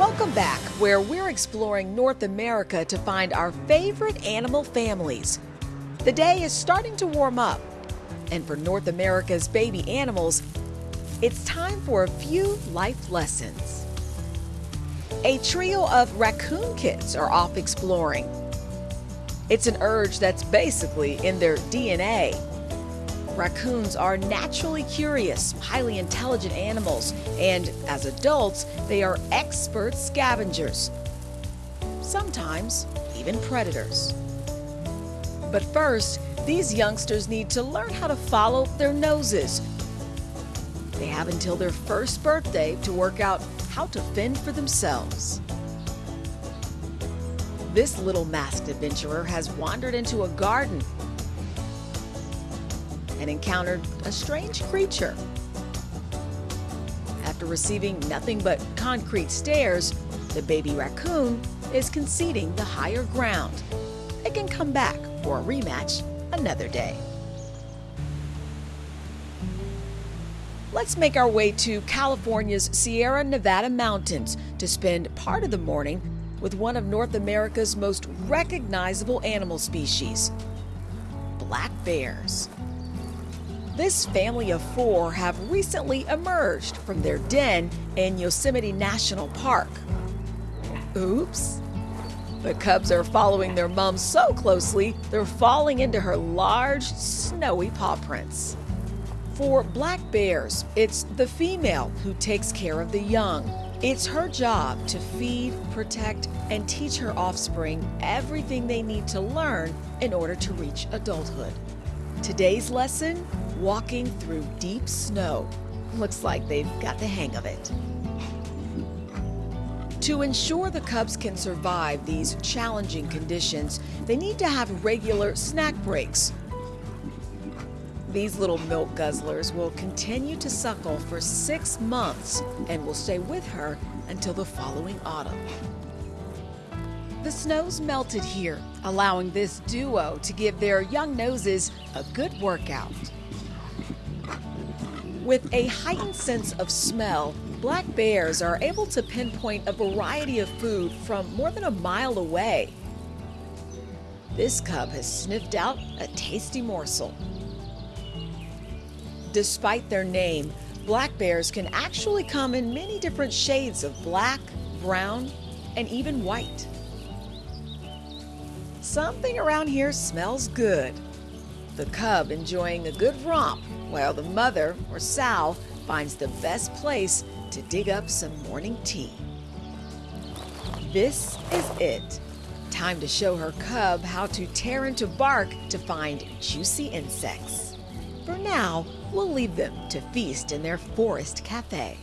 Welcome back, where we're exploring North America to find our favorite animal families. The day is starting to warm up, and for North America's baby animals, it's time for a few life lessons. A trio of raccoon kids are off exploring. It's an urge that's basically in their DNA. Raccoons are naturally curious, highly intelligent animals, and as adults, they are expert scavengers. Sometimes even predators. But first, these youngsters need to learn how to follow their noses. They have until their first birthday to work out how to fend for themselves. This little masked adventurer has wandered into a garden and encountered a strange creature. After receiving nothing but concrete stares, the baby raccoon is conceding the higher ground. It can come back for a rematch another day. Let's make our way to California's Sierra Nevada mountains to spend part of the morning with one of North America's most recognizable animal species, black bears. This family of four have recently emerged from their den in Yosemite National Park. Oops. The cubs are following their mom so closely, they're falling into her large, snowy paw prints. For black bears, it's the female who takes care of the young. It's her job to feed, protect, and teach her offspring everything they need to learn in order to reach adulthood. Today's lesson walking through deep snow. Looks like they've got the hang of it. To ensure the cubs can survive these challenging conditions, they need to have regular snack breaks. These little milk guzzlers will continue to suckle for six months and will stay with her until the following autumn. The snow's melted here, allowing this duo to give their young noses a good workout. With a heightened sense of smell, black bears are able to pinpoint a variety of food from more than a mile away. This cub has sniffed out a tasty morsel. Despite their name, black bears can actually come in many different shades of black, brown, and even white. Something around here smells good. The cub enjoying a good romp while the mother, or sow, finds the best place to dig up some morning tea. This is it. Time to show her cub how to tear into bark to find juicy insects. For now, we'll leave them to feast in their forest cafe.